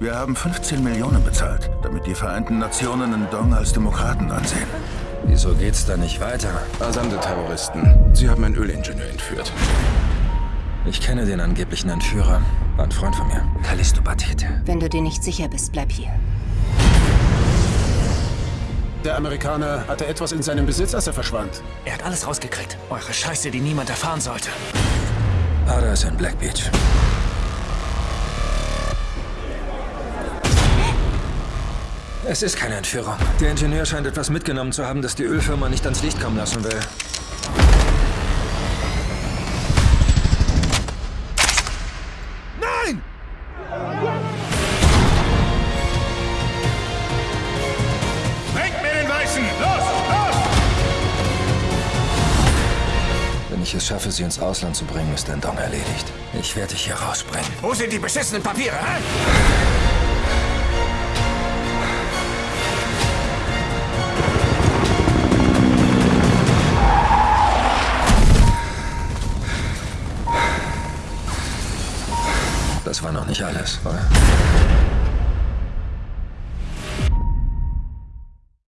Wir haben 15 Millionen bezahlt, damit die Vereinten Nationen Ndong als Demokraten ansehen. Wieso geht's da nicht weiter? Asande-Terroristen. Sie haben einen Ölingenieur entführt. Ich kenne den angeblichen Entführer. War ein Freund von mir. Kalisto Batete. Wenn du dir nicht sicher bist, bleib hier. Der Amerikaner hatte etwas in seinem Besitz, als er verschwand. Er hat alles rausgekriegt. Eure Scheiße, die niemand erfahren sollte. Ada ist in Black Beach. Es ist keine Entführung. Der Ingenieur scheint etwas mitgenommen zu haben, das die Ölfirma nicht ans Licht kommen lassen will. Nein! Bringt mir den Weißen! Los, los! Wenn ich es schaffe, sie ins Ausland zu bringen, ist Ndong erledigt. Ich werde dich hier rausbringen. Wo sind die beschissenen Papiere, hä? Das war noch nicht alles, oder?